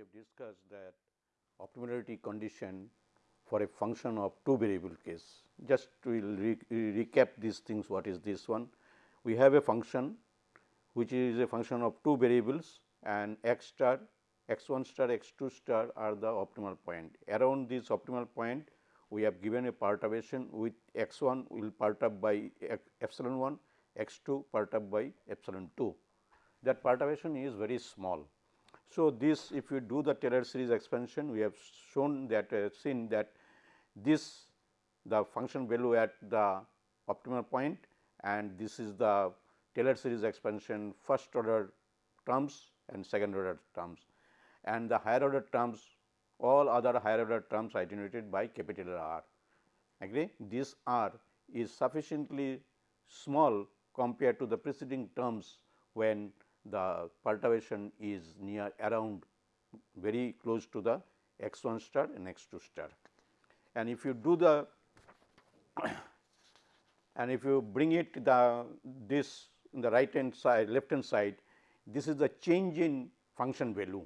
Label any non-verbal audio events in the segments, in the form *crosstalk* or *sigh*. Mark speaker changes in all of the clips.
Speaker 1: have discussed that optimality condition for a function of two variable case. Just we will re recap these things what is this one. We have a function which is a function of two variables and x star x 1 star x 2 star are the optimal point. Around this optimal point we have given a perturbation with x 1 will perturb by epsilon 1, x 2 perturb by epsilon 2. That perturbation is very small so, this if you do the Taylor series expansion we have shown that uh, seen that this the function value at the optimal point and this is the Taylor series expansion first order terms and second order terms and the higher order terms all other higher order terms denoted by capital R. Agree? This R is sufficiently small compared to the preceding terms when the perturbation is near around very close to the x 1 star and x 2 star. And if you do the *coughs* and if you bring it the this in the right hand side left hand side this is the change in function value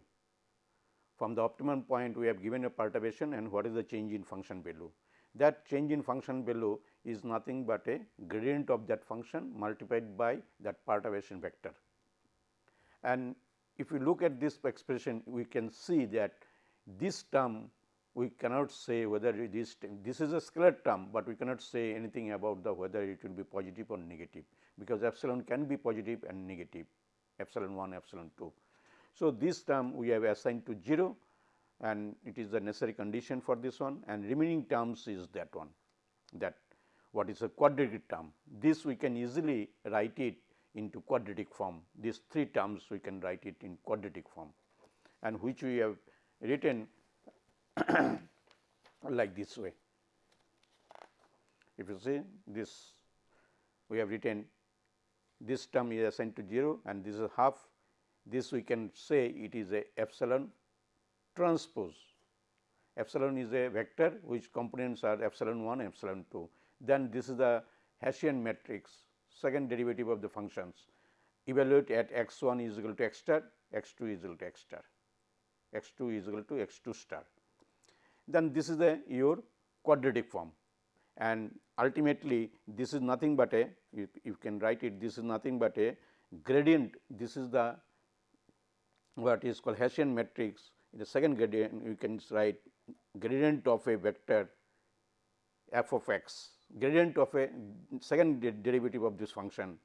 Speaker 1: from the optimum point we have given a perturbation and what is the change in function value. That change in function value is nothing but a gradient of that function multiplied by that perturbation vector. And if you look at this expression, we can see that this term we cannot say whether this this is a scalar term, but we cannot say anything about the whether it will be positive or negative, because epsilon can be positive and negative epsilon 1 epsilon 2. So, this term we have assigned to 0 and it is the necessary condition for this one and remaining terms is that one that what is a quadratic term. This we can easily write it into quadratic form. These three terms we can write it in quadratic form and which we have written *coughs* like this way. If you see this we have written this term is assigned to 0 and this is half this we can say it is a epsilon transpose. Epsilon is a vector which components are epsilon 1 epsilon 2. Then this is the Hessian matrix second derivative of the functions. Evaluate at x 1 is equal to x star, x 2 is equal to x star, x 2 is equal to x 2 star. Then this is the your quadratic form. And ultimately this is nothing but a you, you can write it this is nothing but a gradient. This is the what is called Hessian matrix. In the second gradient you can write gradient of a vector f of x gradient of a second de derivative of this function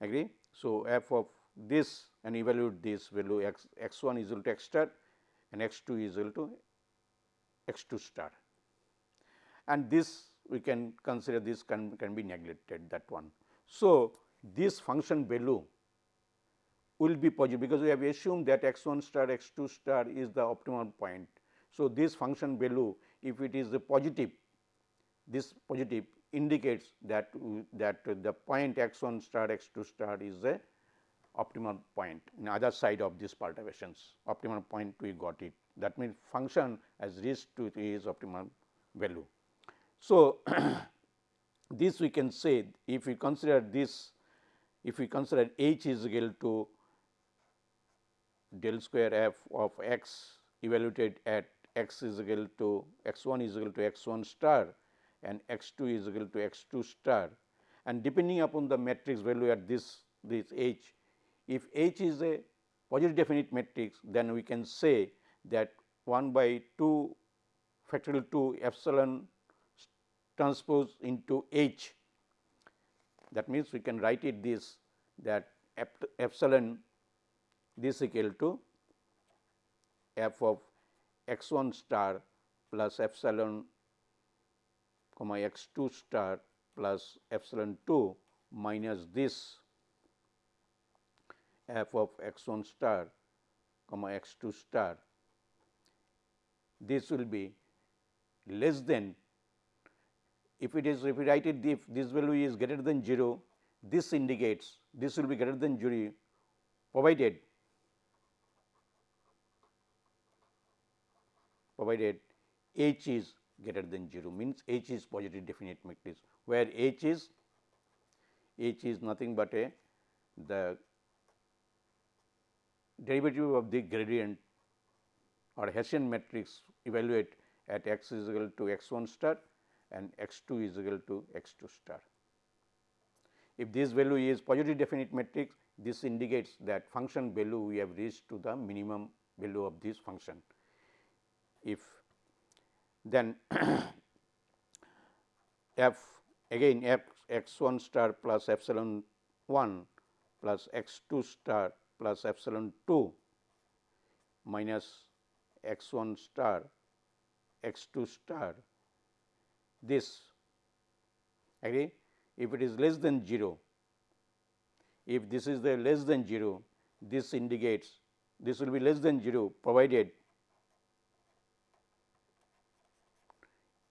Speaker 1: agree. So, f of this and evaluate this value x x 1 is equal to x star and x 2 is equal to x 2 star and this we can consider this can, can be neglected that one. So, this function value will be positive because we have assumed that x 1 star x 2 star is the optimal point. So, this function value if it is a positive this positive indicates that that the point x 1 star x 2 star is a optimal point in other side of these perturbations optimal point we got it that means function has reached to its optimal value. So, *clears throat* this we can say if we consider this if we consider h is equal to del square f of x evaluated at x is equal to x 1 is equal to x 1 star and x 2 is equal to x 2 star. And depending upon the matrix value at this this h if h is a positive definite matrix then we can say that 1 by 2 factorial 2 epsilon transpose into h. That means we can write it this that epsilon this equal to f of x 1 star plus epsilon comma x 2 star plus epsilon 2 minus this f of x 1 star comma x 2 star. This will be less than if it is if write it if this value is greater than 0 this indicates this will be greater than 0 provided provided h is greater than 0 means H is positive definite matrix, where H is H is nothing but a the derivative of the gradient or Hessian matrix evaluate at x is equal to x 1 star and x 2 is equal to x 2 star. If this value is positive definite matrix, this indicates that function value we have reached to the minimum value of this function. If then *clears throat* f again f x 1 star plus epsilon 1 plus x 2 star plus epsilon 2 minus x 1 star x 2 star. This agree? If it is less than 0 if this is the less than 0 this indicates this will be less than 0 provided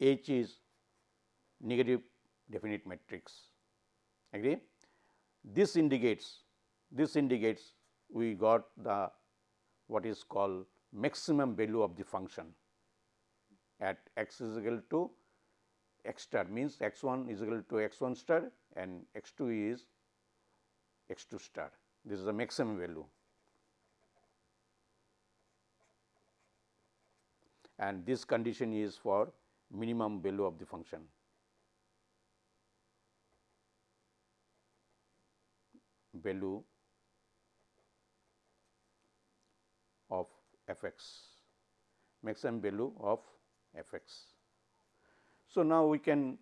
Speaker 1: H is negative definite matrix agree this indicates this indicates we got the what is called maximum value of the function at x is equal to x star means x 1 is equal to x 1 star and x 2 is x 2 star. This is the maximum value. And this condition is for minimum value of the function. value of f x maximum value of f x. So, now we can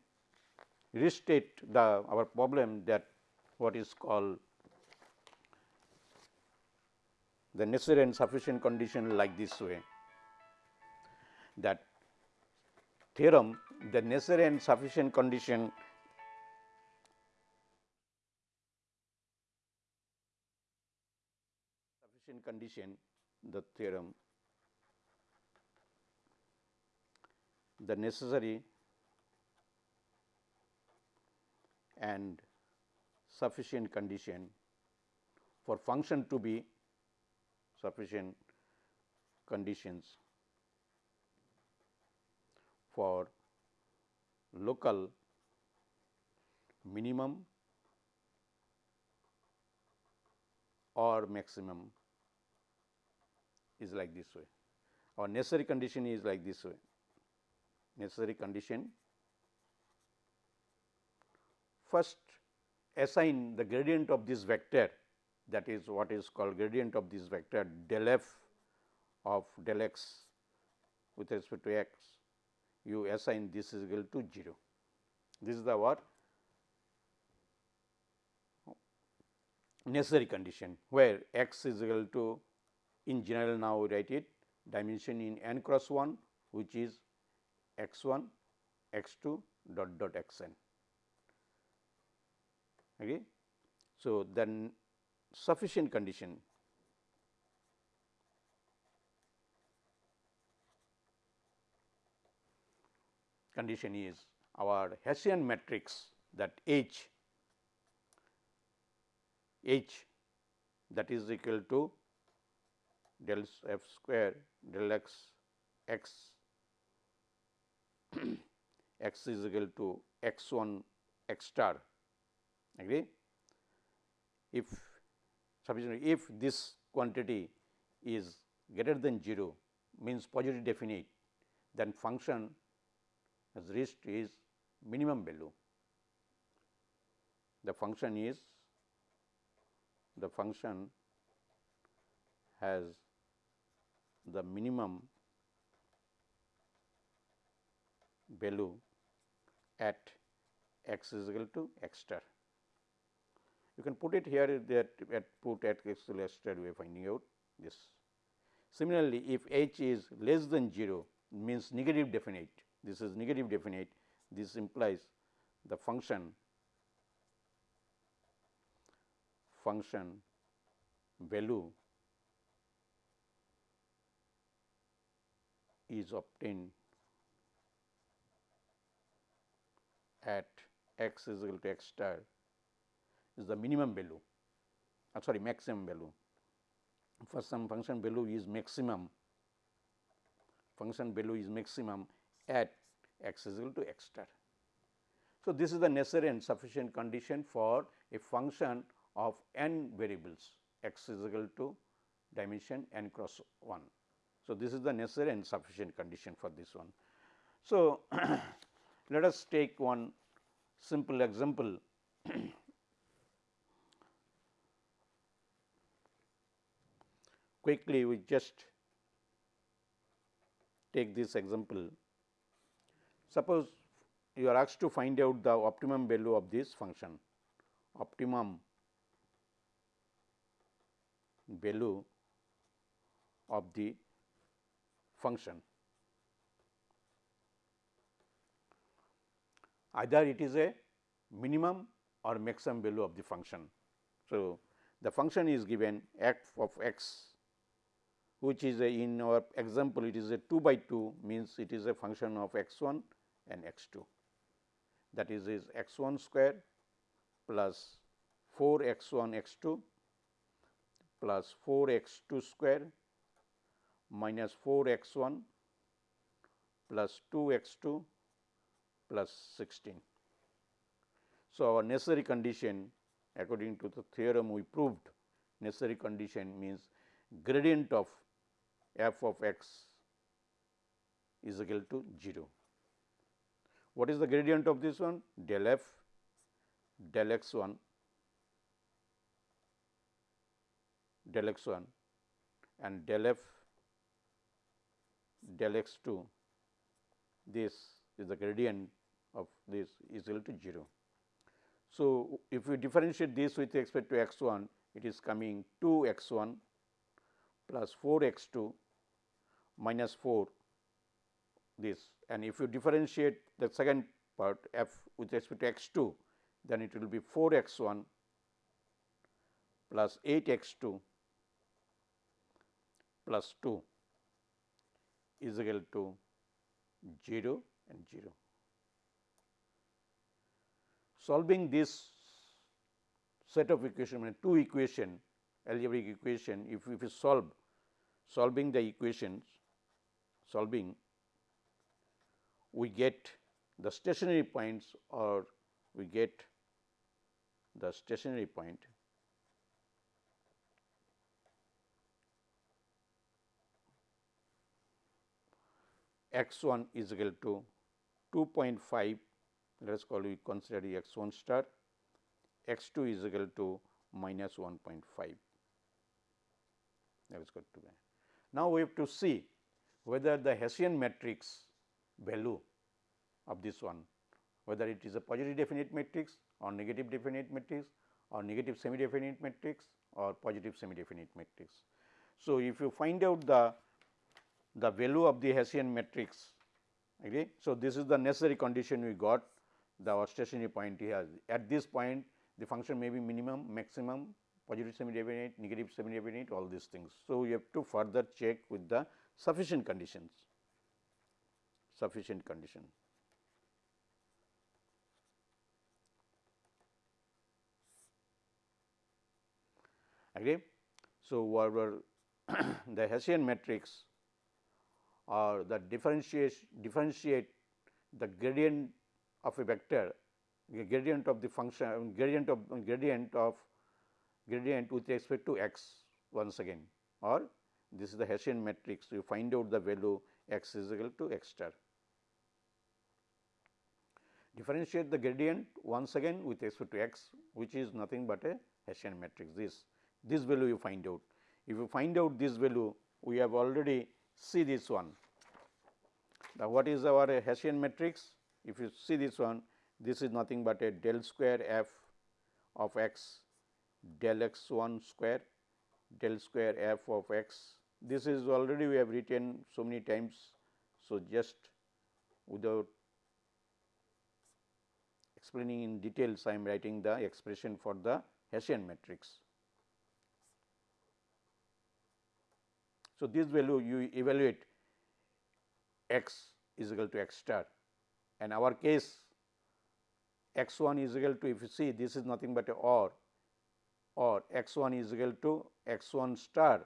Speaker 1: restate the our problem that what is called the necessary and sufficient condition like this way that theorem the necessary and sufficient condition sufficient condition the theorem the necessary and sufficient condition for function to be sufficient conditions for local minimum or maximum is like this way. Our necessary condition is like this way necessary condition. First assign the gradient of this vector that is what is called gradient of this vector del f of del x with respect to x you assign this is equal to 0. This is the what necessary condition where x is equal to in general now write it dimension in n cross 1 which is x 1 x 2 dot dot x n. Okay. So, then sufficient condition condition is our Hessian matrix that H H that is equal to del f square del x x *clears throat* x is equal to x 1 x star agree. If sufficient if this quantity is greater than 0 means positive definite then function has reached is minimum value. The function is the function has the minimum value at x is equal to x star. You can put it here that at put at x to x star we are finding out this. Similarly, if h is less than 0 means negative definite, this is negative definite, this implies the function function value is obtained at x is equal to x star is the minimum value uh, sorry maximum value. For some function value is maximum function value is maximum at x is equal to x star. So, this is the necessary and sufficient condition for a function of n variables x is equal to dimension n cross 1. So, this is the necessary and sufficient condition for this one. So, *clears throat* let us take one simple example *clears throat* quickly we just take this example. Suppose you are asked to find out the optimum value of this function, optimum value of the function. Either it is a minimum or maximum value of the function. So, the function is given f of x which is a in our example it is a 2 by 2 means it is a function of x 1 and x 2 that is is x 1 square plus 4 x 1 x 2 plus 4 x 2 square minus 4 x 1 plus 2 x 2 plus 16. So, our necessary condition according to the theorem we proved necessary condition means gradient of f of x is equal to 0. What is the gradient of this one? Del f del x 1 del x 1 and del f del x 2 this is the gradient of this is equal to 0. So, if we differentiate this with respect to x 1 it is coming 2 x 1 plus 4 x 2 minus 4 this and if you differentiate the second part f with respect to x 2 then it will be 4 x 1 plus 8 x 2 plus 2 is equal to 0 and 0. Solving this set of equation, two equation algebraic equation, if, if you solve solving the equations, solving we get the stationary points or we get the stationary point. X 1 is equal to 2.5 let us call we consider x 1 star. X 2 is equal to minus 1.5 that is good to be. Now, we have to see whether the Hessian matrix value of this one whether it is a positive definite matrix or negative definite matrix or negative semi definite matrix or positive semi definite matrix. So, if you find out the the value of the Hessian matrix. Okay. So, this is the necessary condition we got the stationary point here. At this point the function may be minimum, maximum, positive semi definite, negative semi definite all these things. So, you have to further check with the sufficient conditions, sufficient condition. Okay. So, whatever *coughs* the Hessian matrix or the differentiate differentiate the gradient of a vector the gradient of the function gradient of gradient of gradient with respect to x once again or this is the Hessian matrix you find out the value x is equal to x star. Differentiate the gradient once again with respect to x which is nothing but a Hessian matrix this this value you find out. If you find out this value we have already see this one. Now, what is our Hessian matrix? If you see this one, this is nothing but a del square f of x del x 1 square del square f of x. This is already we have written so many times. So, just without explaining in details, I am writing the expression for the Hessian matrix. So, this value you evaluate x is equal to x star and our case x 1 is equal to if you see this is nothing but a or or x 1 is equal to x 1 star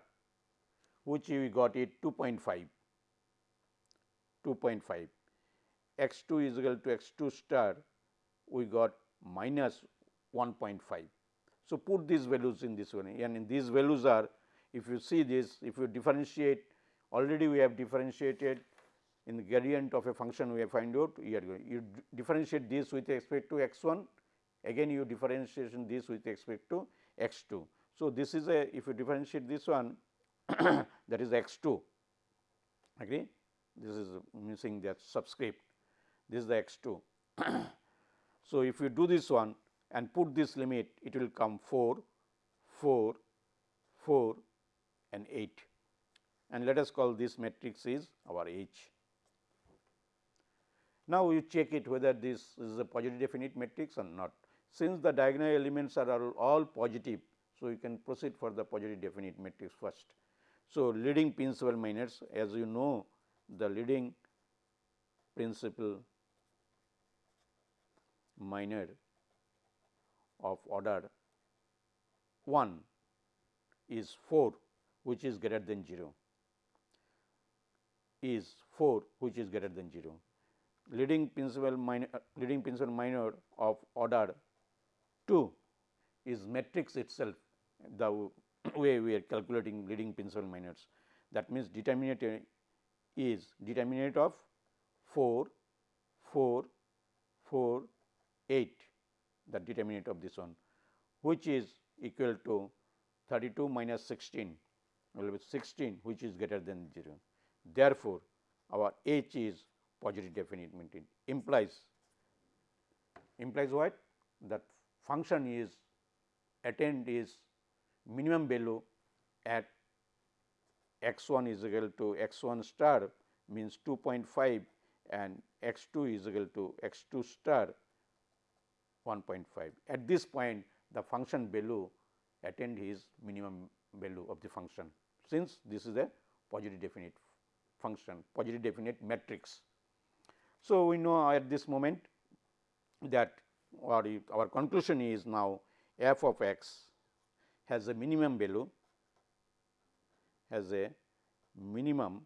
Speaker 1: which we got it 2.5 2.5 x 2 is equal to x 2 star we got minus 1.5. So, put these values in this one and these values are if you see this, if you differentiate already we have differentiated in the gradient of a function we have find out you differentiate this with respect to x 1 again you differentiation this with respect to x 2. So, this is a if you differentiate this one *coughs* that is x 2 agree this is missing that subscript this is the x 2. *coughs* so, if you do this one and put this limit it will come 4 4 4 and 8 and let us call this matrix is our H. Now, you check it whether this is a positive definite matrix or not. Since the diagonal elements are all, positive, so you can proceed for the positive definite matrix first. So, leading principal minors as you know the leading principal minor of order 1 is 4 which is greater than 0 is 4 which is greater than 0. Leading principal minor uh, leading principal minor of order 2 is matrix itself the way we are calculating leading principal minors. That means, determinant is determinant of 4, 4, 4, 8 the determinant of this one which is equal to 32 minus 16 will be 16 which is greater than 0. Therefore, our H is positive definite implies implies what that function is attained is minimum value at x 1 is equal to x 1 star means 2.5 and x 2 is equal to x 2 star 1.5. At this point the function value attained his minimum value of the function since this is a positive definite function positive definite matrix. So, we know at this moment that our, our conclusion is now f of x has a minimum value has a minimum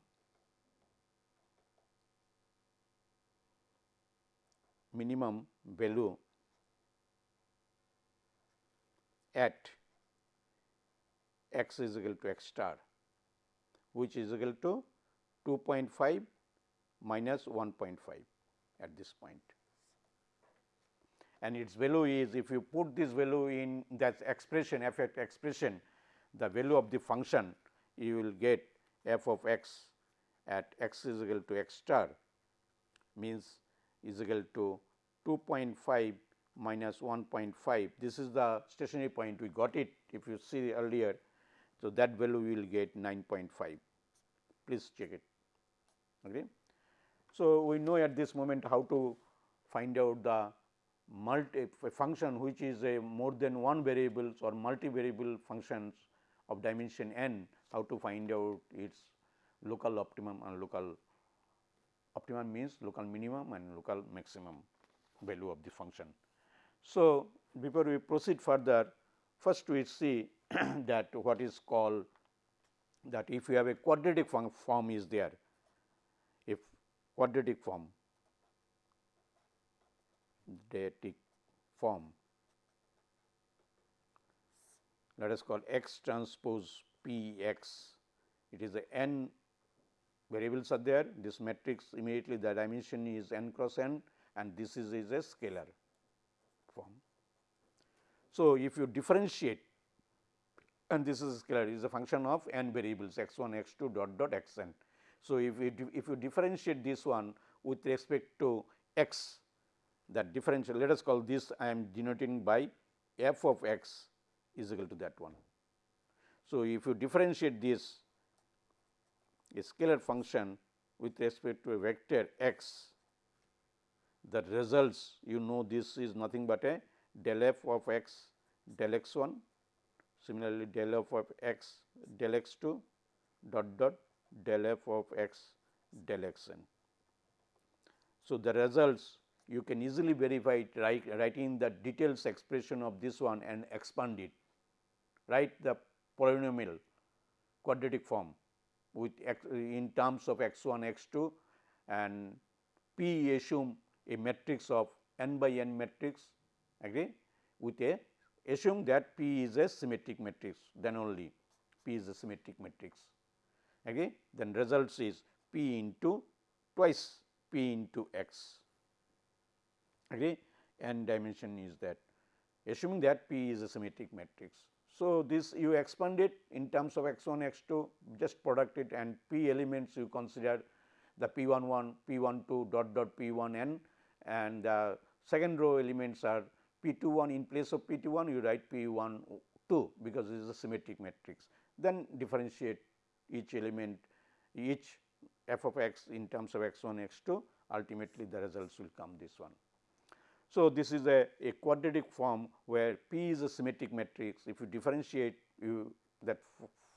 Speaker 1: minimum value at x is equal to x star which is equal to 2.5 minus 1.5 at this point. And its value is if you put this value in that expression f expression the value of the function you will get f of x at x is equal to x star means is equal to 2.5 minus 1.5 this is the stationary point we got it if you see earlier. So, that value we will get 9.5 please check it. Okay. So, we know at this moment how to find out the multi function which is a more than one variables or multivariable functions of dimension n, how to find out its local optimum and local optimum means local minimum and local maximum value of the function. So, before we proceed further, first we see *clears throat* that what is called that if you have a quadratic form is there, if quadratic form, quadratic form, let us call x transpose p x, it is a n variables are there, this matrix immediately the dimension is n cross n and this is, is a scalar. So, if you differentiate and this is scalar is a function of n variables x 1 x 2 dot dot x n. So, if we if you differentiate this one with respect to x that differential let us call this I am denoting by f of x is equal to that one. So, if you differentiate this a scalar function with respect to a vector x the results you know this is nothing but a del f of x del x 1 Similarly, del f of x del x 2 dot dot del f of x del x n. So, the results you can easily verify it right, writing the details expression of this one and expand it, write the polynomial quadratic form with x in terms of x 1 x 2 and p assume a matrix of n by n matrix agree with a assume that P is a symmetric matrix then only P is a symmetric matrix. Okay. Then results is P into twice P into x. Okay. And dimension is that assuming that P is a symmetric matrix. So, this you expand it in terms of x 1 x 2 just product it and P elements you consider the P 1 1 P 1 2 dot dot P 1 n and the second row elements are P 2 1 in place of P 2 1 you write P 1 2 because this is a symmetric matrix. Then differentiate each element each f of x in terms of x 1 x 2 ultimately the results will come this one. So, this is a, a quadratic form where P is a symmetric matrix. If you differentiate you that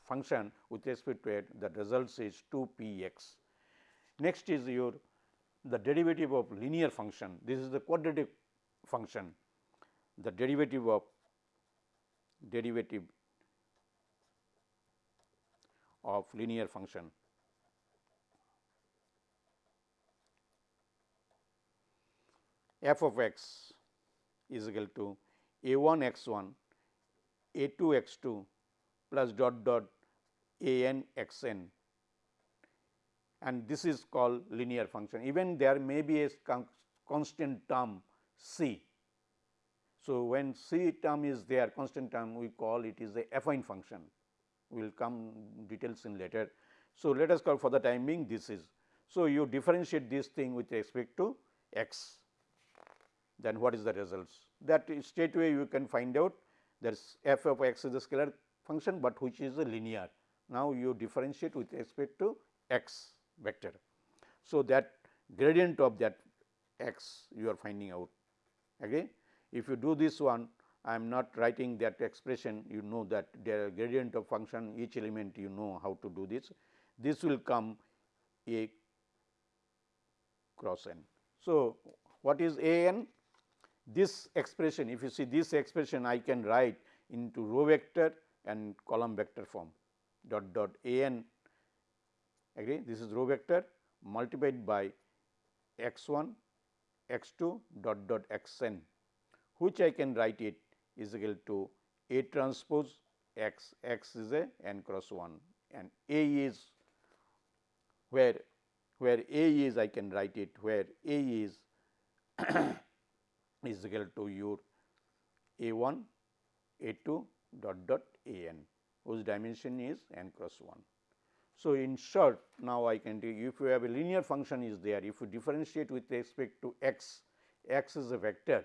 Speaker 1: function with respect to it, the results is 2 P x. Next is your the derivative of linear function. This is the quadratic function. The derivative of derivative of linear function f of x is equal to a 1 x 1 a 2 x 2 plus dot dot a n x n and this is called linear function. Even there may be a constant term c. So, when c term is there constant term we call it is a affine function we will come details in later. So, let us call for the time being this is. So, you differentiate this thing with respect to x then what is the results. That straight away you can find out there is f of x is a scalar function, but which is a linear. Now, you differentiate with respect to x vector. So, that gradient of that x you are finding out again. If you do this one I am not writing that expression you know that the gradient of function each element you know how to do this. This will come a cross n. So, what is a n? this expression if you see this expression I can write into row vector and column vector form dot dot a n agree this is row vector multiplied by x 1 x 2 dot dot x n which I can write it is equal to A transpose x x is a n cross 1 and A is where where A is I can write it where A is *coughs* is equal to your a 1 a 2 dot dot a n whose dimension is n cross 1. So, in short now I can if you have a linear function is there if you differentiate with respect to x, x is a vector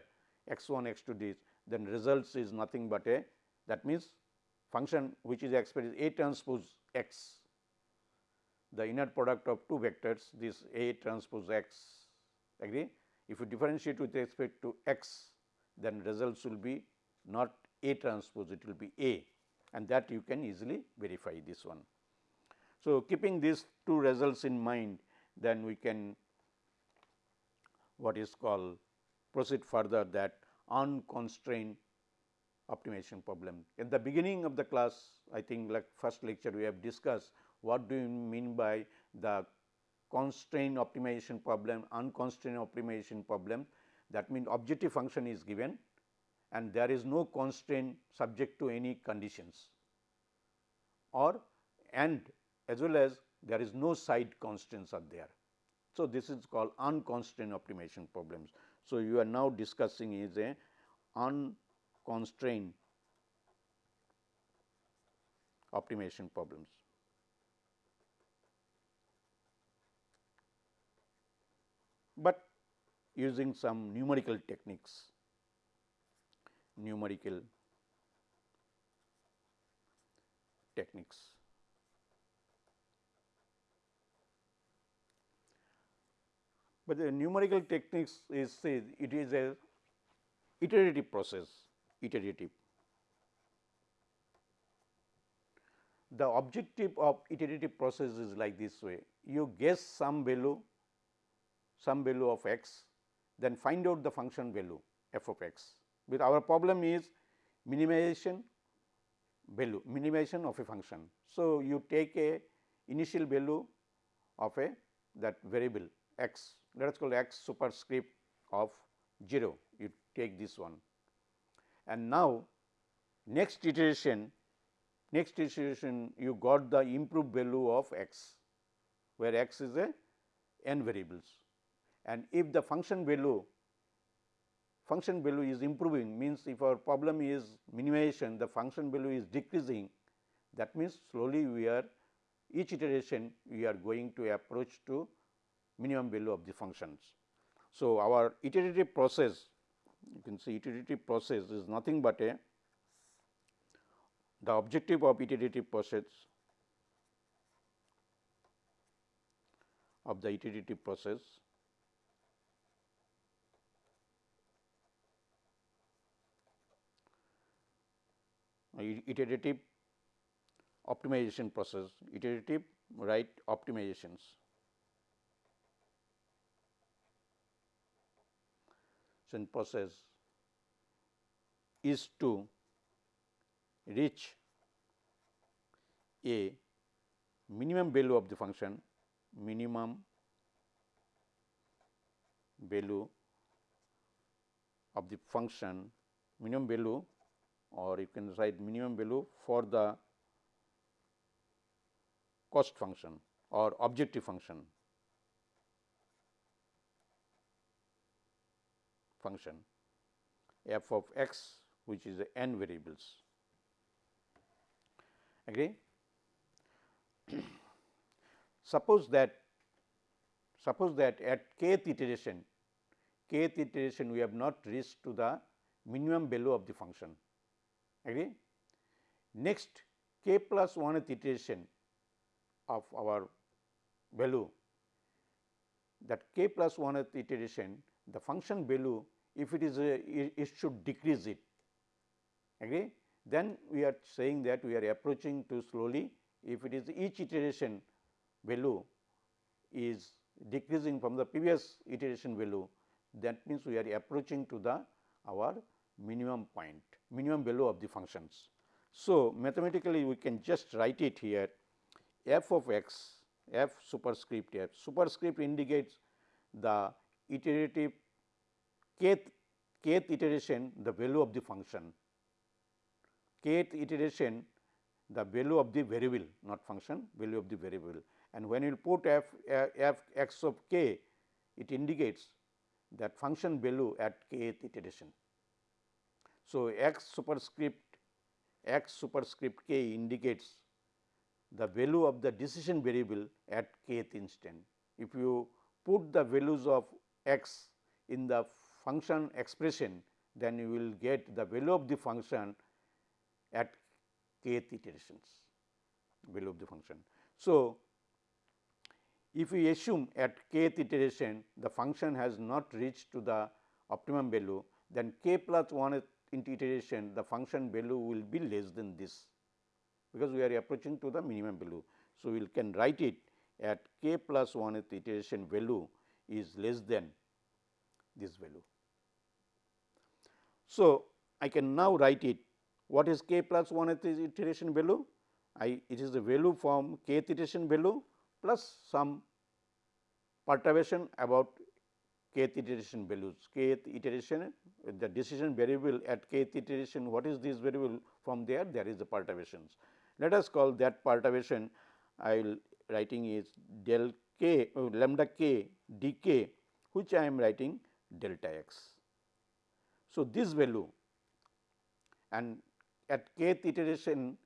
Speaker 1: x 1 x 2 this then results is nothing but a that means function which is expressed a transpose x the inner product of two vectors this a transpose x agree if you differentiate with respect to x, then results will be not A transpose, it will be A and that you can easily verify this one. So, keeping these two results in mind, then we can what is called proceed further that unconstrained optimization problem. At the beginning of the class, I think like first lecture we have discussed what do you mean by the constraint optimization problem, unconstrained optimization problem that means objective function is given and there is no constraint subject to any conditions or and as well as there is no side constraints are there. So, this is called unconstrained optimization problems. So, you are now discussing is a unconstrained optimization problems. but using some numerical techniques, numerical techniques. But the numerical techniques is it is a iterative process, iterative. The objective of iterative process is like this way, you guess some value some value of x, then find out the function value f of x. With our problem is minimization value, minimization of a function. So, you take a initial value of a that variable x, let us call x superscript of 0, you take this one. And now, next iteration, next iteration you got the improved value of x, where x is a n variables and if the function value function value is improving means if our problem is minimization the function value is decreasing that means slowly we are each iteration we are going to approach to minimum value of the functions. So, our iterative process you can see iterative process is nothing but a the objective of iterative process of the iterative process iterative optimization process, iterative right optimizations. Process is to reach a minimum value of the function, minimum value of the function, minimum value or you can write minimum value for the cost function or objective function function f of x which is n variables. Agree? *clears throat* suppose that suppose that at kth iteration kth iteration we have not reached to the minimum value of the function. Agree? Next k plus 1 iteration of our value that k plus 1 iteration the function value if it is a it should decrease it agree then we are saying that we are approaching to slowly if it is each iteration value is decreasing from the previous iteration value that means we are approaching to the our minimum point minimum value of the functions. So, mathematically we can just write it here. F of x f superscript f superscript indicates the iterative kth, kth iteration the value of the function, kth iteration the value of the variable not function value of the variable and when you put f, f x of k it indicates that function value at kth iteration. So, x superscript x superscript k indicates the value of the decision variable at kth instant. If you put the values of x in the function expression, then you will get the value of the function at kth iterations value of the function. So, if we assume at kth iteration the function has not reached to the optimum value, then k plus 1 iteration the function value will be less than this because we are approaching to the minimum value. So, we can write it at k plus 1 iteration value is less than this value. So, I can now write it what is k plus 1 iteration value? I it is the value from kth iteration value plus some perturbation about kth iteration values, kth iteration the decision variable at kth iteration what is this variable from there there is the perturbations. Let us call that perturbation I will writing is del k uh, lambda k d k which I am writing delta x. So, this value and at kth iteration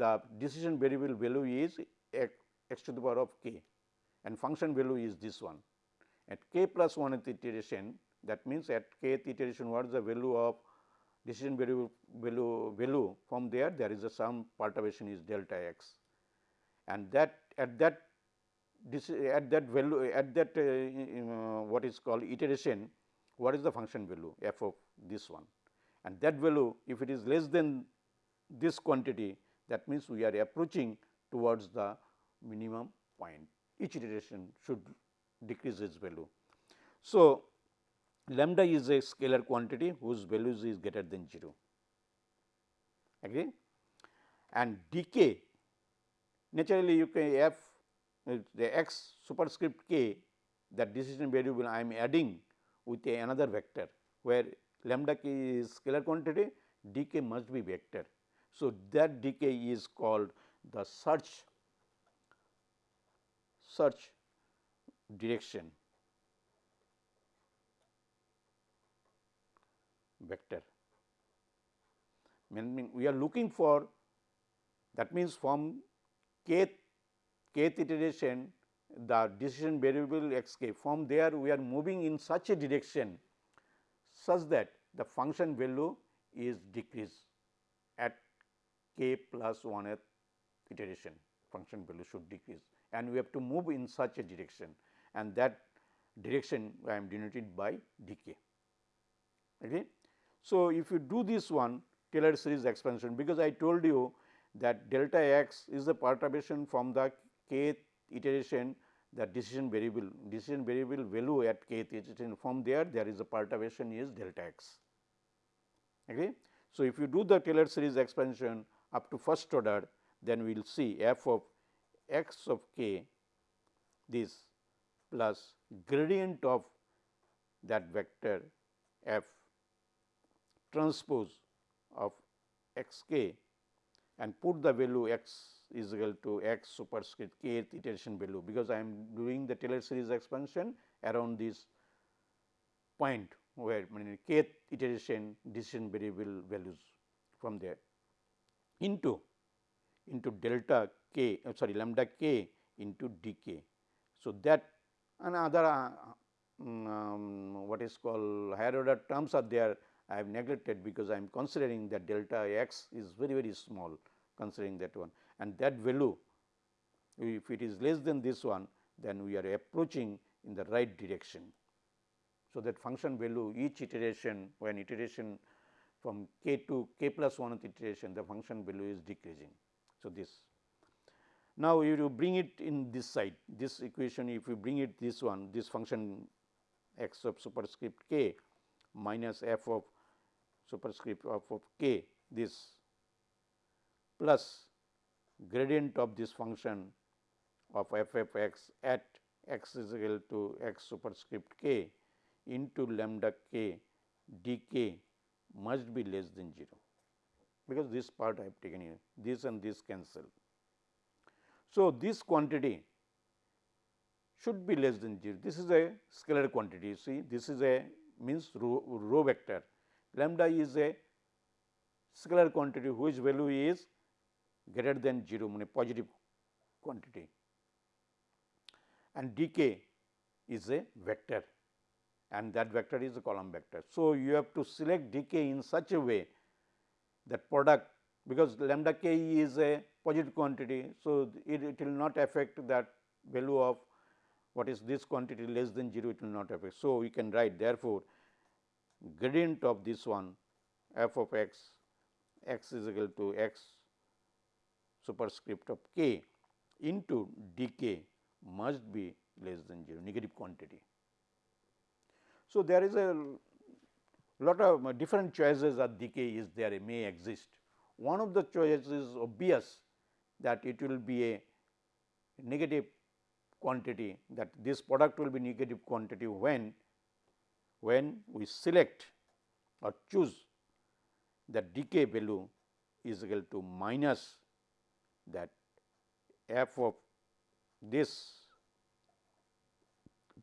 Speaker 1: the decision variable value is x to the power of k and function value is this one. At k plus 1 iteration that means, at kth iteration what is the value of decision variable value, value from there there is a some perturbation is delta x and that at that this at that value at that uh, uh, what is called iteration what is the function value f of this one? And that value if it is less than this quantity that means we are approaching towards the minimum point. Each iteration should decrease its value. So, lambda is a scalar quantity whose values is greater than 0 agree? And d k naturally you can f uh, the x superscript k that decision variable I am adding with a another vector where lambda k is scalar quantity dk must be vector. So, that d k is called the search search direction vector. Meaning we are looking for that means from kth kth iteration the decision variable x k from there we are moving in such a direction such that the function value is decreased at k plus 1th iteration function value should decrease and we have to move in such a direction and that direction I am denoted by d k. Okay. So, if you do this one Taylor series expansion because I told you that delta x is the perturbation from the kth iteration the decision variable decision variable value at kth iteration from there there is a perturbation is delta x. Okay. So, if you do the Taylor series expansion up to first order then we will see f of x of k this plus gradient of that vector f transpose of x k and put the value x is equal to x superscript kth iteration value, because I am doing the Taylor series expansion around this point where I mean kth iteration decision variable values from there into into delta k uh, sorry lambda k into dk. So, that another uh, mm, um, what is called higher order terms are there I have neglected because I am considering that delta x is very very small considering that one and that value if it is less than this one then we are approaching in the right direction. So, that function value each iteration when iteration from k to k plus 1th iteration the function value is decreasing. So, this now if you bring it in this side this equation if you bring it this one this function x of superscript k minus f of superscript of, of k this plus gradient of this function of f f x at x is equal to x superscript k into lambda k d k must be less than 0, because this part I have taken here this and this cancel. So, this quantity should be less than 0 this is a scalar quantity you see. This is a means row, row vector. Lambda is a scalar quantity whose value is greater than 0 mean positive quantity and dk is a vector and that vector is a column vector. So, you have to select dk in such a way that product because lambda k is a positive quantity. So, it, it will not affect that value of what is this quantity less than 0 it will not affect. So, we can write therefore, gradient of this one f of x x is equal to x superscript of k into d k must be less than 0 negative quantity. So, there is a lot of different choices of d k is there may exist. One of the choices is obvious that it will be a negative quantity that this product will be negative quantity when when we select or choose the d k value is equal to minus that f of this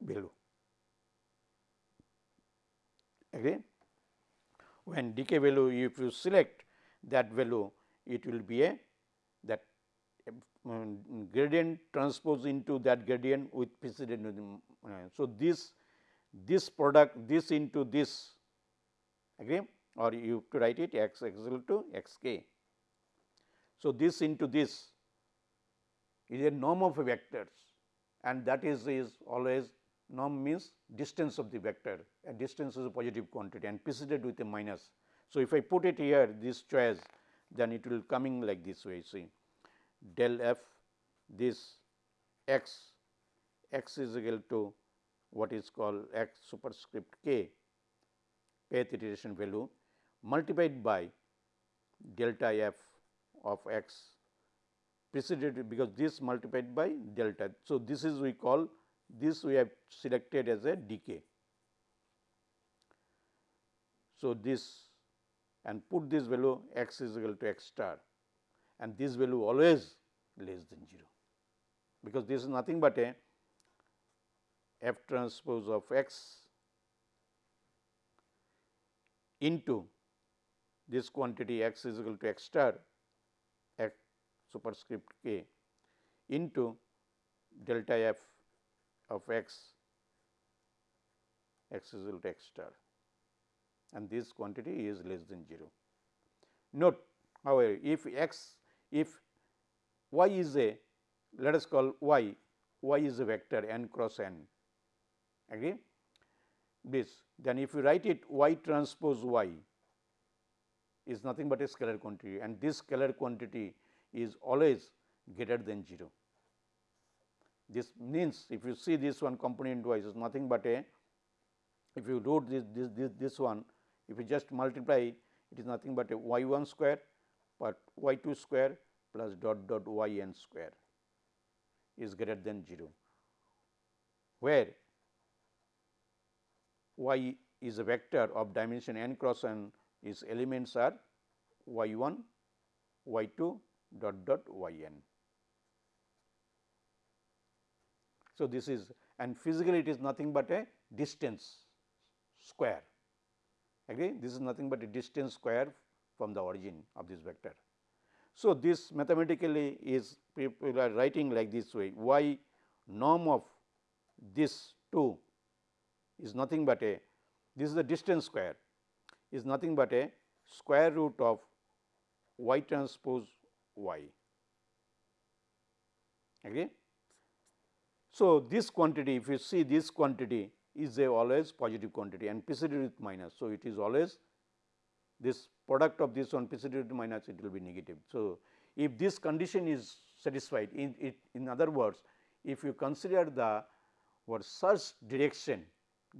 Speaker 1: value. Again, when d k value if you select that value it will be a that um, gradient transpose into that gradient with precedent. Uh, so, this this product this into this agree or you to write it x x equal to x k so, this into this is a norm of vectors and that is is always norm means distance of the vector and distance is a positive quantity and preceded with a minus. So, if I put it here this choice then it will coming like this way see del f this x x is equal to what is called x superscript k kth iteration value multiplied by delta f of x preceded because this multiplied by delta. So, this is we call this we have selected as a d k. So, this and put this value x is equal to x star and this value always less than 0, because this is nothing but a f transpose of x into this quantity x is equal to x star superscript k into delta f of x x is equal to x star and this quantity is less than 0. Note however, if x if y is a let us call y y is a vector n cross n agree this then if you write it y transpose y is nothing but a scalar quantity and this scalar quantity is always greater than 0. This means if you see this one component y is nothing but a if you root this this this, this one if you just multiply it is nothing but a y 1 square but y 2 square plus dot dot y n square is greater than 0, where y is a vector of dimension n cross n its elements are y 1, y 2 dot dot y n. So, this is and physically it is nothing but a distance square agree this is nothing but a distance square from the origin of this vector. So, this mathematically is people are writing like this way y norm of this 2 is nothing but a this is the distance square is nothing but a square root of y transpose y. Agree? So, this quantity if you see this quantity is a always positive quantity and preceded with minus. So, it is always this product of this one preceded with minus it will be negative. So, if this condition is satisfied in it in other words if you consider the what search direction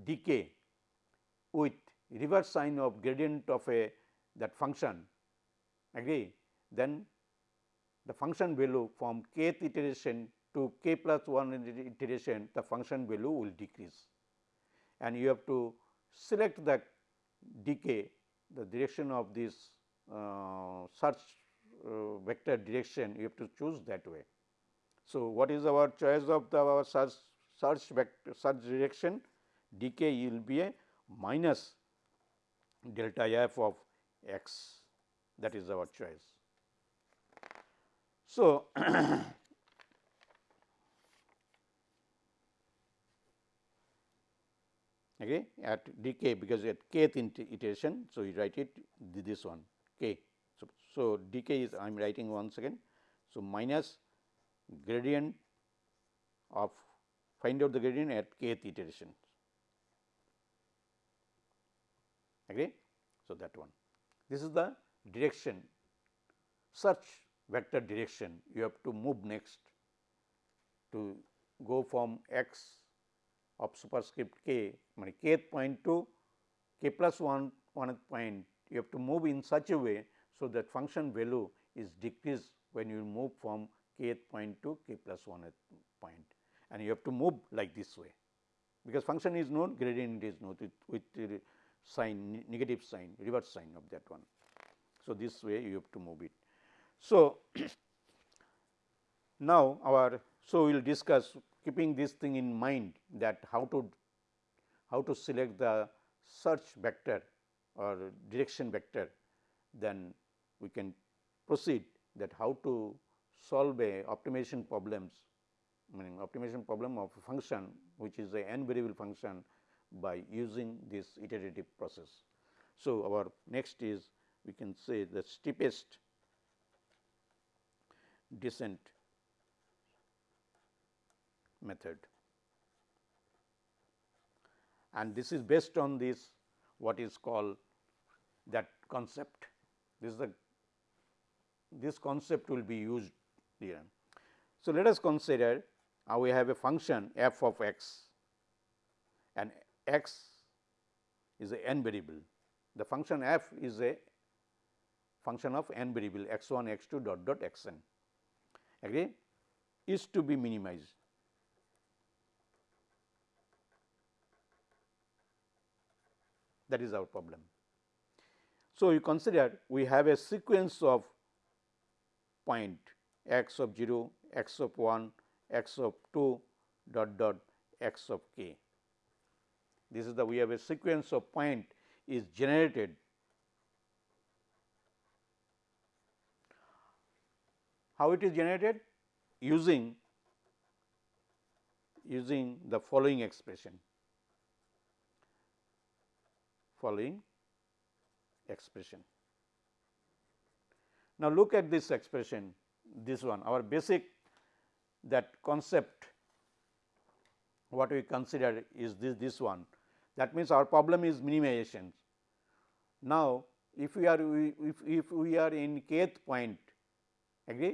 Speaker 1: d k with reverse sign of gradient of a that function agree then the function value from kth iteration to k plus 1 iteration the function value will decrease and you have to select the d k the direction of this uh, search uh, vector direction you have to choose that way. So, what is our choice of the our search search vector search direction d k will be a minus delta f of x that is our choice. So, *clears throat* okay, at d k because at kth iteration. So, you write it this one k. So, so d k is I am writing once again. So, minus gradient of find out the gradient at kth iteration. Agree? So, that one. This is the direction search vector direction you have to move next to go from x of superscript k mean kth point to k plus 1 one point you have to move in such a way. So, that function value is decreased when you move from kth point to k plus 1 point and you have to move like this way because function is known gradient is known with, with sign negative sign reverse sign of that one. So, this way you have to move it. So, *clears throat* now our so we will discuss keeping this thing in mind that how to how to select the search vector or direction vector, then we can proceed that how to solve a optimization problems meaning optimization problem of a function which is a n variable function by using this iterative process. So, our next is we can say the steepest descent method and this is based on this what is called that concept. This is the this concept will be used here. So, let us consider uh, we have a function f of x and x is a n variable. The function f is a function of n variable x 1 x 2 dot dot x n agree is to be minimized. that is our problem. So, you consider we have a sequence of point x of 0, x of 1, x of 2 dot dot x of k. This is the we have a sequence of point is generated how it is generated using using the following expression following expression. Now, look at this expression this one our basic that concept what we consider is this this one that means our problem is minimization. Now, if we are if, if we are in kth point agree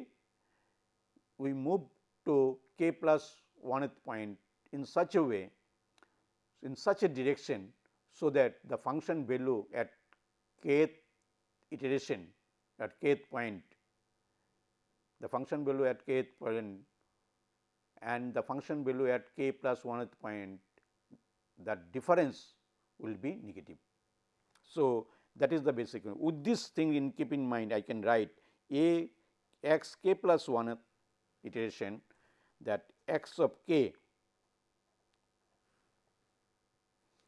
Speaker 1: we move to k plus 1th point in such a way in such a direction so that the function value at kth iteration at kth point the function value at kth point and the function value at k plus 1th point that difference will be negative. So, that is the basic with this thing in keep in mind I can write a x k plus 1th iteration that x of k.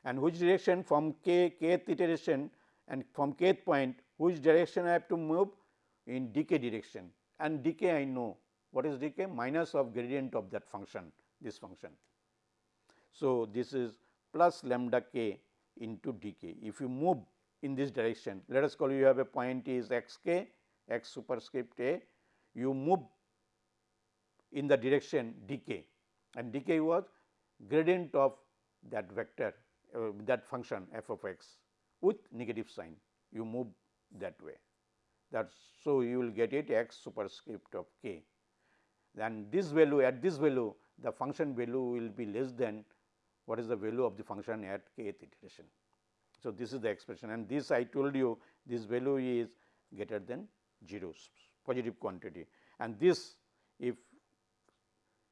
Speaker 1: And which direction? From k kth iteration. And from kth point which direction I have to move? In d k direction. And d k I know. What is d k? Minus of gradient of that function this function. So, this is plus lambda k into dk. If you move in this direction, let us call you have a point is x k x superscript a, you move in the direction dk and dk was gradient of that vector uh, that function f of x with negative sign. You move that way. That so you will get it x superscript of k. Then this value at this value the function value will be less than what is the value of the function at kth iteration. So, this is the expression and this I told you this value is greater than 0 positive quantity. And this if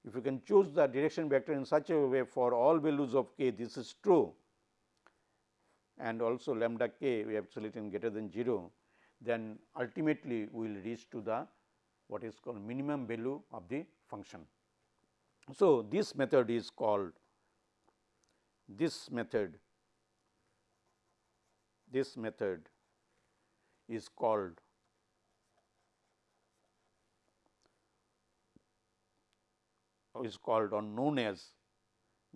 Speaker 1: if you can choose the direction vector in such a way for all values of k this is true and also lambda k we have selected greater than 0 then ultimately we will reach to the what is called minimum value of the function. So, this method is called this method this method is called is called or known as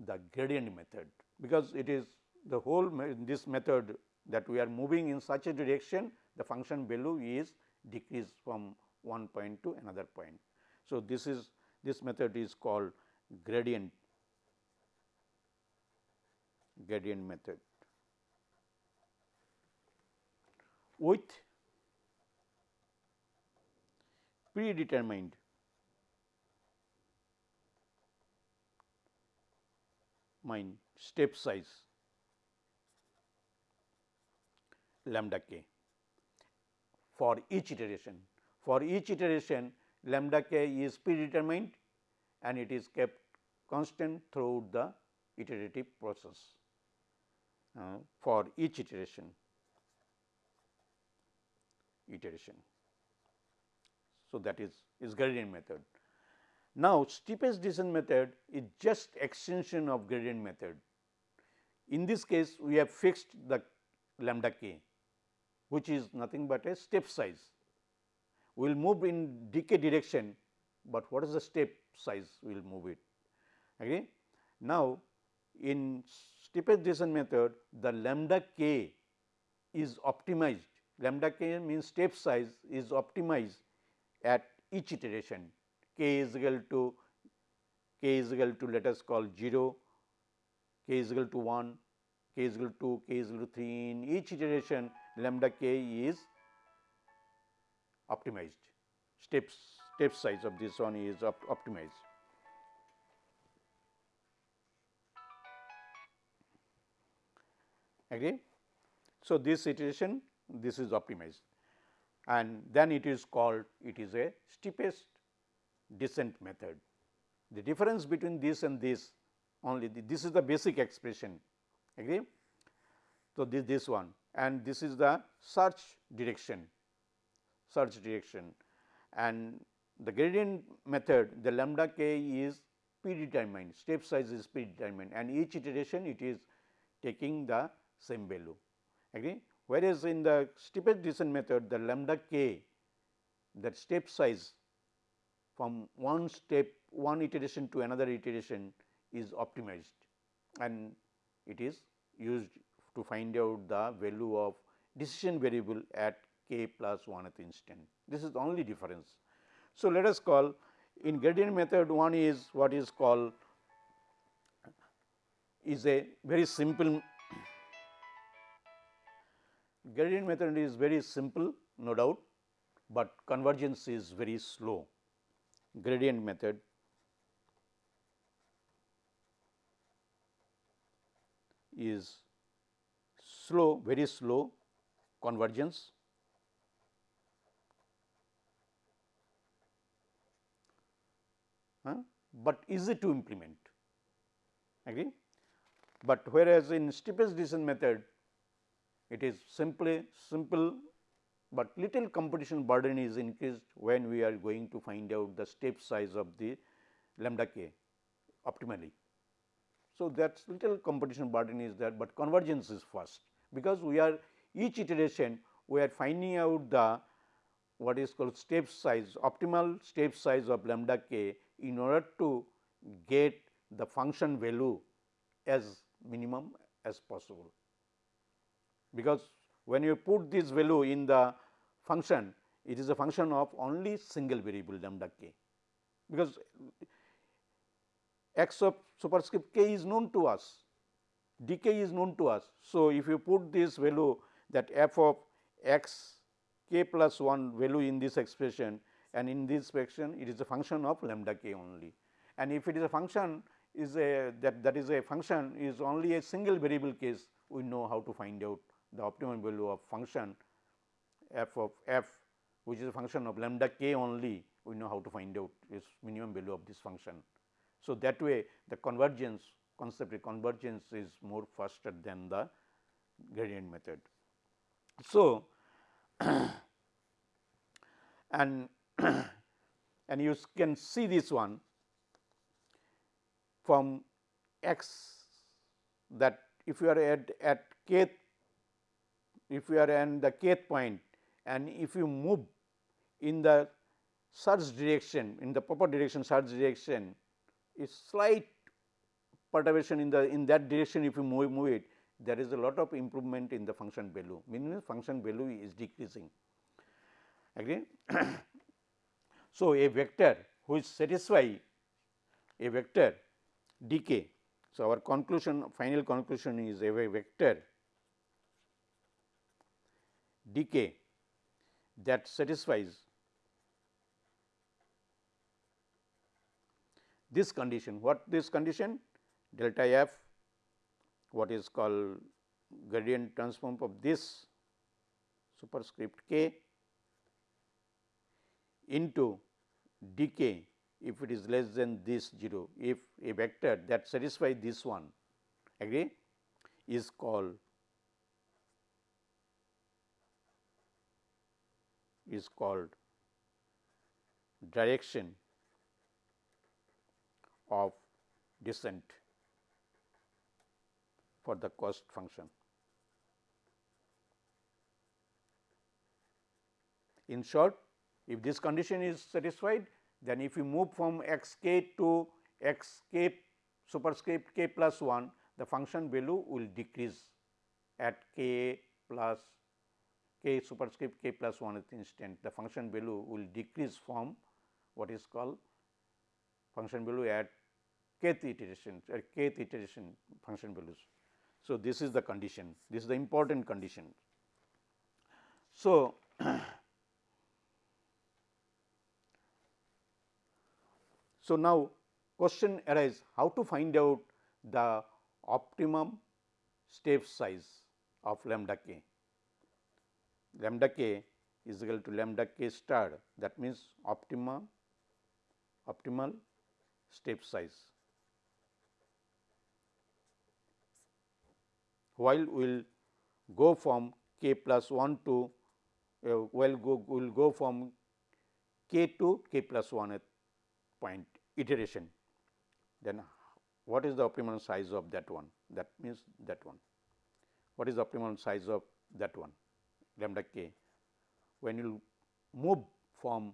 Speaker 1: the gradient method because it is the whole this method that we are moving in such a direction the function value is decreased from one point to another point. So, this is this method is called gradient gradient method with predetermined mine step size lambda k for each iteration. For each iteration lambda k is predetermined and it is kept constant throughout the iterative process uh, for each iteration iteration. So, that is is gradient method. Now, steepest descent method is just extension of gradient method. In this case, we have fixed the lambda k, which is nothing but a step size. We will move in d k direction, but what is the step size we will move it. Okay. Now, in steepest descent method, the lambda k is optimized. Lambda k means step size is optimized at each iteration k is equal to k is equal to let us call 0, k is equal to 1, k is equal to 2, k is equal to 3 in each iteration lambda k is optimized steps step size of this one is op optimized. Agree? So, this iteration this is optimized and then it is called it is a steepest descent method. The difference between this and this only the, this is the basic expression agree. So, this this one and this is the search direction search direction and the gradient method the lambda k is predetermined step size is predetermined and each iteration it is taking the same value agree whereas in the steepest descent method the lambda k that step size from one step one iteration to another iteration is optimized and it is used to find out the value of decision variable at k plus 1th instant. This is the only difference. So, let us call in gradient method one is what is called is a very simple gradient method is very simple no doubt, but convergence is very slow gradient method. is slow very slow convergence. Huh, but easy to implement? Agree. But whereas in steepest descent method it is simply simple, but little computation burden is increased when we are going to find out the step size of the lambda k optimally. So, that little competition burden is there, but convergence is first because we are each iteration we are finding out the what is called step size optimal step size of lambda k in order to get the function value as minimum as possible. Because when you put this value in the function, it is a function of only single variable lambda k, because x of superscript k is known to us, d k is known to us. So, if you put this value that f of x k plus 1 value in this expression and in this expression it is a function of lambda k only. And if it is a function is a that that is a function is only a single variable case we know how to find out the optimum value of function f of f which is a function of lambda k only we know how to find out its minimum value of this function. So, that way the convergence concept convergence is more faster than the gradient method. So, *coughs* and *coughs* and you can see this one from x that if you are at, at kth if you are in the kth point and if you move in the search direction in the proper direction search direction a slight perturbation in the in that direction if you move, move it there is a lot of improvement in the function value meaning function value is decreasing again. *coughs* so, a vector which satisfy a vector dk. So, our conclusion final conclusion is a vector dk that satisfies this condition. What this condition? Delta f what is called gradient transform of this superscript k into dk if it is less than this 0, if a vector that satisfies this one agree is called is called direction of descent for the cost function. In short, if this condition is satisfied, then if you move from x k to x k superscript k plus 1, the function value will decrease at k plus k superscript k plus 1 instant. The function value will decrease from what is called function value at kth iteration at kth iteration function values. So, this is the condition, this is the important condition. So, *clears throat* So, now question arises how to find out the optimum step size of lambda k. Lambda k is equal to lambda k star that means optimum optimal step size. While we will go from k plus 1 to uh, well go will go from k to k plus 1 at point iteration, then what is the optimal size of that one? That means that one. What is the optimal size of that one? Lambda k. When you move from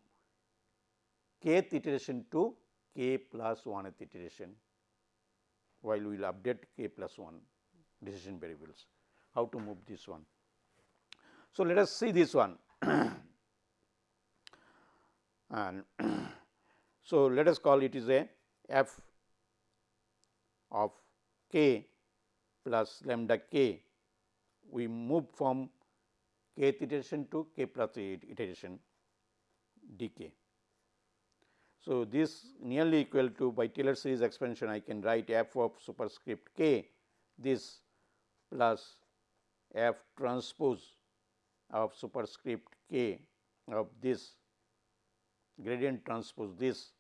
Speaker 1: kth iteration to k plus 1th iteration, while we will update k plus 1 decision variables. How to move this one? So, let us see this one *coughs* and *coughs* so let us call it is a f of k plus lambda k. We move from k iteration to k plus iteration dk. So, this nearly equal to by Taylor series expansion I can write f of superscript k this plus f transpose of superscript k of this gradient transpose this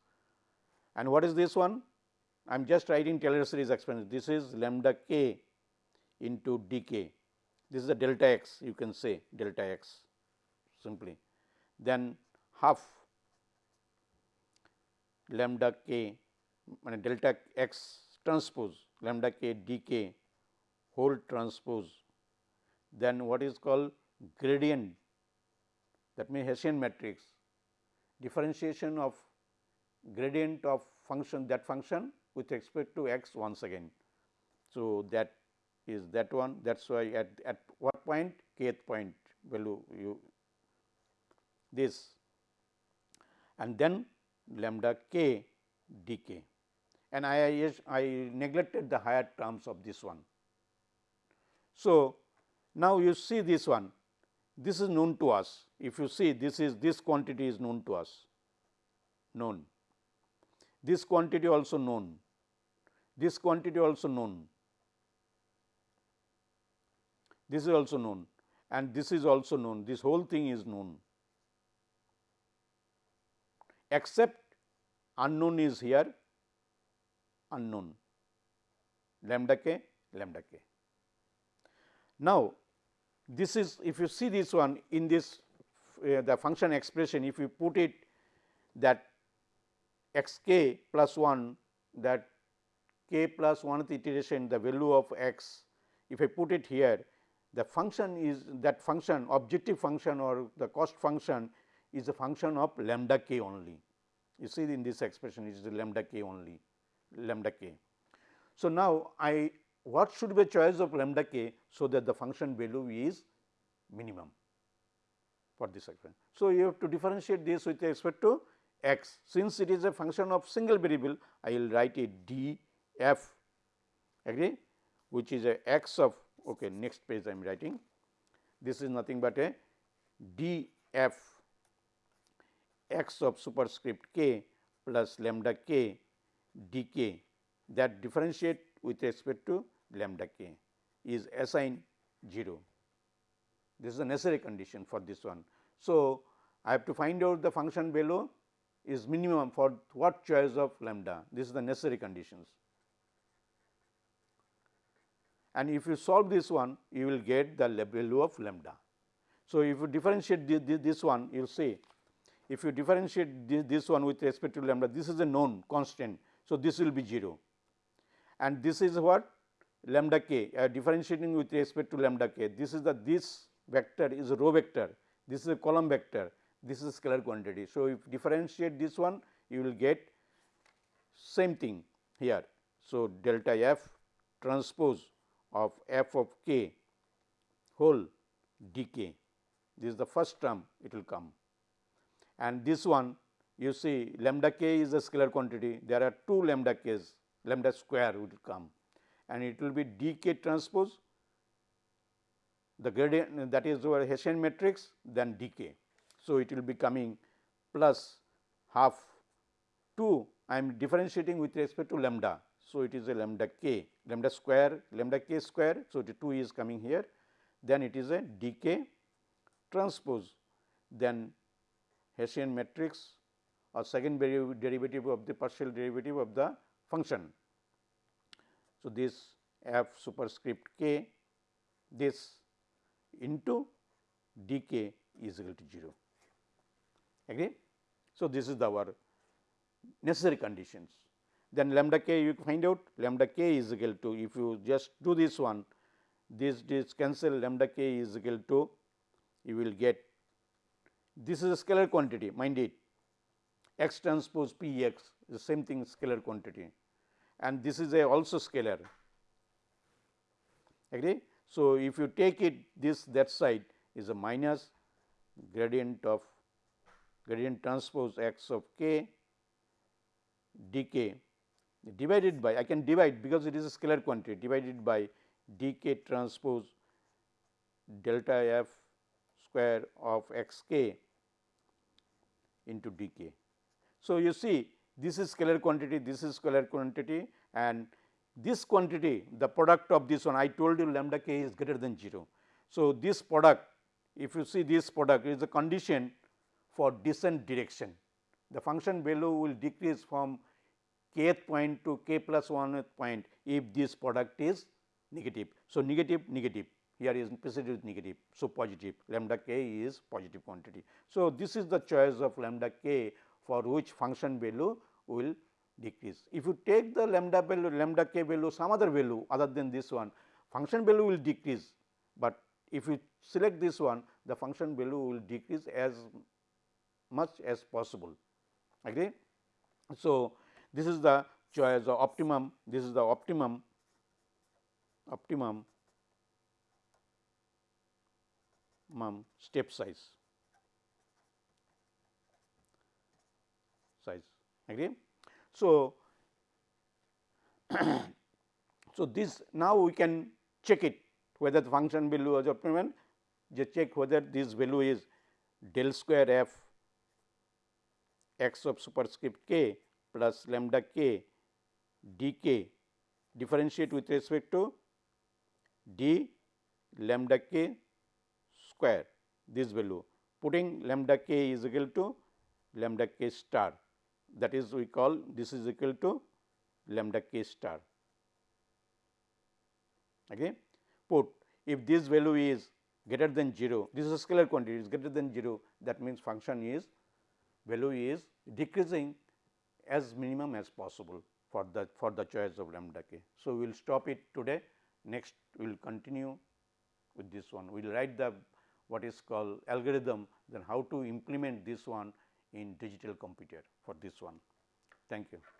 Speaker 1: and what is this one? I am just writing Taylor series expansion this is lambda k into d k this is the delta x you can say delta x simply. Then half lambda k delta x transpose lambda k d k whole transpose. Then what is called gradient that means Hessian matrix. Differentiation of gradient of function that function with respect to x once again. So, that is that one that is why at, at what point kth point value you this. And then lambda k dk. And I, I neglected the higher terms of this one. So, now you see this one. This is known to us. If you see this is this quantity is known to us. Known. This quantity also known. This quantity also known this is also known. And this is also known. This whole thing is known. Except unknown is here unknown. Lambda k lambda k. Now, this is if you see this one in this uh, the function expression if you put it that x k plus 1 that k plus 1th iteration the value of x if I put it here the function is that function objective function or the cost function is a function of lambda k only. You see in this expression is lambda k only lambda k. So, now I what should be a choice of lambda k so that the function value is minimum for this expression. So, you have to differentiate this with respect to x since it is a function of single variable I will write it d f agree which is a x of okay, next page I am writing. This is nothing but a d f x of superscript k plus lambda k d k that differentiate with respect to lambda k is assigned 0. This is a necessary condition for this one. So, I have to find out the function below is minimum for what choice of lambda this is the necessary conditions and if you solve this one you will get the value of lambda. So, if you differentiate this, this one you will see if you differentiate this, this one with respect to lambda this is a known constant. So, this will be 0 and this is what lambda k uh, differentiating with respect to lambda k this is the this vector is a row vector this is a column vector this is scalar quantity. So, if differentiate this one you will get same thing here. So, delta f transpose of f of k whole d k this is the first term it will come. And this one you see lambda k is a scalar quantity. There are two lambda k's lambda square will come. And it will be d k transpose the gradient that is our Hessian matrix then d k. So, it will be coming plus half 2 I am differentiating with respect to lambda so, it is a lambda k lambda square lambda k square. So, the 2 is coming here then it is a d k transpose then Hessian matrix or second derivative of the partial derivative of the function. So, this f superscript k this into d k is equal to 0 agree. So, this is our necessary conditions. Then lambda k you find out lambda k is equal to if you just do this one this this cancel lambda k is equal to you will get this is a scalar quantity mind it. X transpose p x the same thing scalar quantity. And this is a also scalar. Agree. So, if you take it this that side is a minus gradient of gradient transpose x of k d k divided by I can divide because it is a scalar quantity divided by d k transpose delta f square of x k into d k. So, you see this is scalar quantity, this is scalar quantity and this quantity the product of this one I told you lambda k is greater than 0. So, this product if you see this product is a condition for descent direction. The function value will decrease from kth point to k plus 1 point if this product is negative. So, negative negative here is negative. So, positive lambda k is positive quantity. So, this is the choice of lambda k for which function value will decrease. If you take the lambda value lambda k value some other value other than this one function value will decrease, but if you select this one the function value will decrease as much as possible agree. So, this is the choice of optimum, this is the optimum. Optimum. Mum step size. Size. Agree. So, *coughs* so this now we can check it whether the function value is optimum. Just check whether this value is del square f x of superscript k plus lambda k d k differentiate with respect to d lambda k square. This value putting lambda k is equal to lambda k star. That is we call this is equal to lambda k star. Okay? Put if this value is greater than 0 this is a scalar quantity is greater than 0 that means function is value is decreasing as minimum as possible for the for the choice of lambda k. So, we will stop it today next we will continue with this one we will write the what is called algorithm then how to implement this one in digital computer for this one. Thank you.